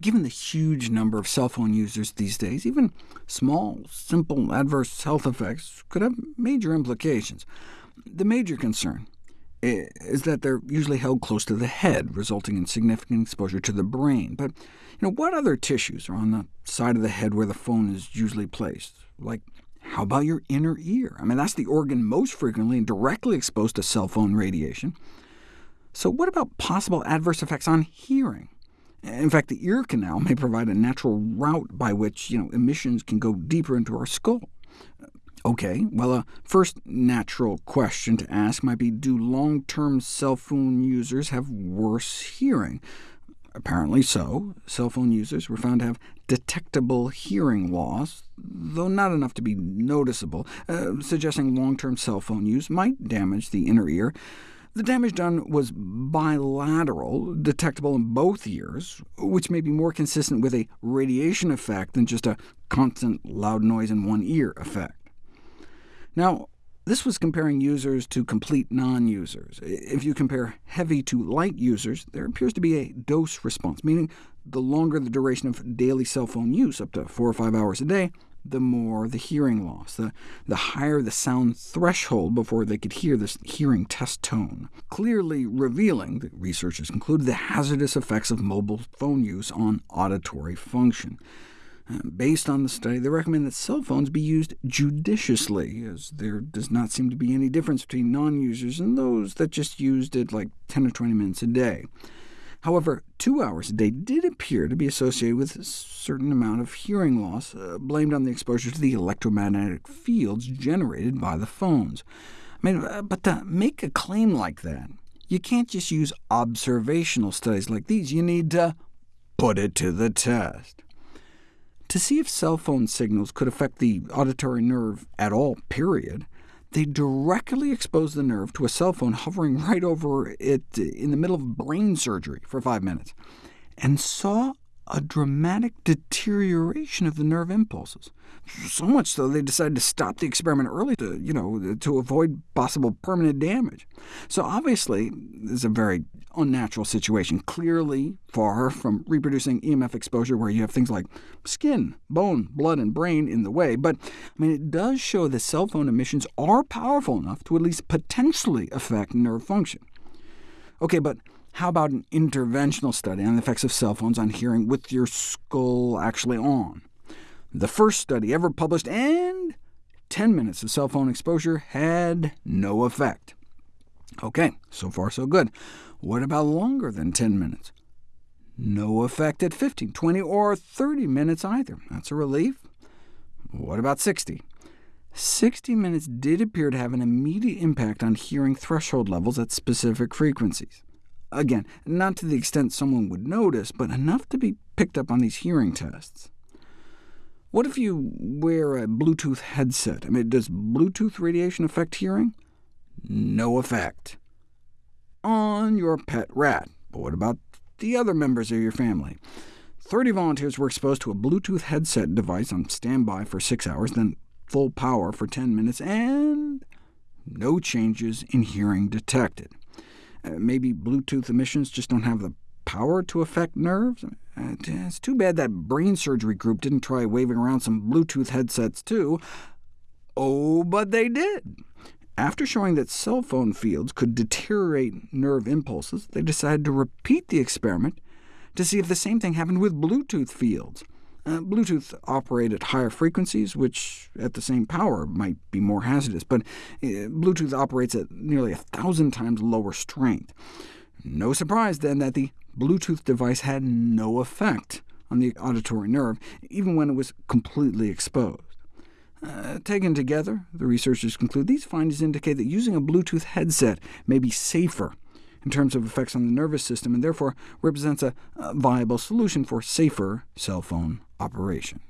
Given the huge number of cell phone users these days, even small, simple adverse health effects could have major implications. The major concern eh, is that they're usually held close to the head, resulting in significant exposure to the brain. But you know, what other tissues are on the side of the head where the phone is usually placed? Like, how about your inner ear? I mean, that's the organ most frequently and directly exposed to cell phone radiation. So what about possible adverse effects on hearing? In fact, the ear canal may provide a natural route by which you know, emissions can go deeper into our skull. OK, well, a first natural question to ask might be, do long-term cell phone users have worse hearing? Apparently so. Cell phone users were found to have detectable hearing loss, though not enough to be noticeable, uh, suggesting long-term cell phone use might damage the inner ear. The damage done was bilateral, detectable in both ears, which may be more consistent with a radiation effect than just a constant loud noise in one ear effect. Now, this was comparing users to complete non-users. If you compare heavy to light users, there appears to be a dose response, meaning the longer the duration of daily cell phone use, up to four or five hours a day, the more the hearing loss, the, the higher the sound threshold before they could hear this hearing test tone, clearly revealing, the researchers concluded, the hazardous effects of mobile phone use on auditory function. Uh, based on the study, they recommend that cell phones be used judiciously, as there does not seem to be any difference between non-users and those that just used it like 10 or 20 minutes a day. However, two hours a day did appear to be associated with a certain amount of hearing loss, uh, blamed on the exposure to the electromagnetic fields generated by the phones. I mean, uh, but to make a claim like that, you can't just use observational studies like these. You need to put it to the test. To see if cell phone signals could affect the auditory nerve at all, period, they directly exposed the nerve to a cell phone hovering right over it in the middle of brain surgery for five minutes, and saw a dramatic deterioration of the nerve impulses. So much so they decided to stop the experiment early to, you know, to avoid possible permanent damage. So obviously, this is a very unnatural situation, clearly far from reproducing EMF exposure where you have things like skin, bone, blood, and brain in the way. But I mean, it does show that cell phone emissions are powerful enough to at least potentially affect nerve function. OK, but how about an interventional study on the effects of cell phones on hearing with your skull actually on? The first study ever published, and 10 minutes of cell phone exposure had no effect. OK, so far so good. What about longer than 10 minutes? No effect at 15, 20, or 30 minutes either. That's a relief. What about 60? 60 minutes did appear to have an immediate impact on hearing threshold levels at specific frequencies. Again, not to the extent someone would notice, but enough to be picked up on these hearing tests. What if you wear a Bluetooth headset? I mean, does Bluetooth radiation affect hearing? No effect. On your pet rat. But what about the other members of your family? 30 volunteers were exposed to a Bluetooth headset device on standby for 6 hours, then full power for 10 minutes, and no changes in hearing detected. Uh, maybe Bluetooth emissions just don't have the power to affect nerves? Uh, it's too bad that brain surgery group didn't try waving around some Bluetooth headsets too. Oh, but they did. After showing that cell phone fields could deteriorate nerve impulses, they decided to repeat the experiment to see if the same thing happened with Bluetooth fields. Uh, Bluetooth operate at higher frequencies, which at the same power might be more hazardous, but uh, Bluetooth operates at nearly a thousand times lower strength. No surprise, then, that the Bluetooth device had no effect on the auditory nerve, even when it was completely exposed. Uh, taken together, the researchers conclude these findings indicate that using a Bluetooth headset may be safer in terms of effects on the nervous system, and therefore represents a, viable solution for safer cell phone operation.